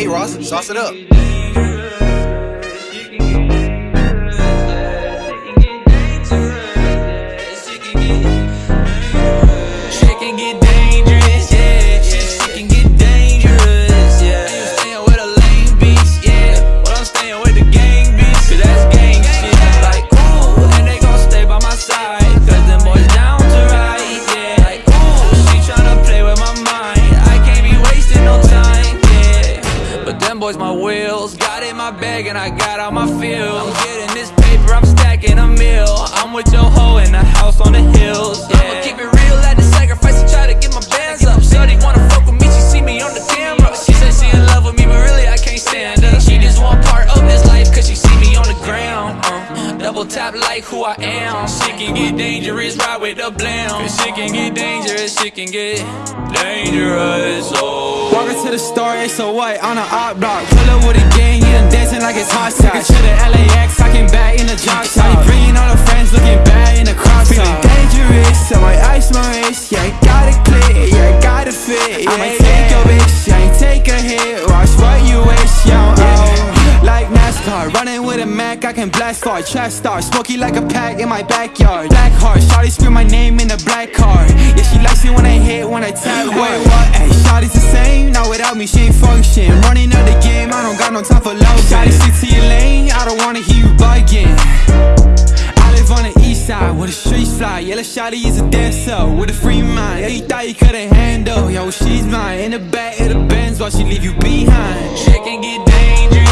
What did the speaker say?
Hey, Ross, sauce it up. Boys, my wheels, got in my bag and I got out my field. I'm getting this paper, I'm stacking a meal. I'm with your hoe in the house on the hills, yeah. Double tap like who I am. Shit can get dangerous, ride with the blam. Shit can get dangerous, shit can get dangerous, oh. Walking to the store, it's so white on an op block. Pull up with a gang, yeah, I'm dancing like it's hot sauce. to the LAX, I came back in the drop top. Bringing all the friends, looking bad in the crop top. Feeling dangerous, I might ice my wrist. Yeah, I got it clear, yeah, I got it fit. Yeah, I might take your bitch, I ain't take a hit. Running with a Mac, I can blast hard. Trash star, smoky like a pack in my backyard. Black heart, shawty scream my name in the black car. Yeah, she likes me when I hit, when I tap. Wait, what? Hey, shawty's the same, not without me, she ain't function. Running out the game, I don't got no time for love. Shawty, stick to your lane, I don't wanna hear you bugging. I live on the east side where the streets fly. Yellow shawty is a dancer with a free mind. Yeah, you thought you couldn't handle. Yo, she's mine. In the back of the Benz while she leave you behind. Shit can get dangerous,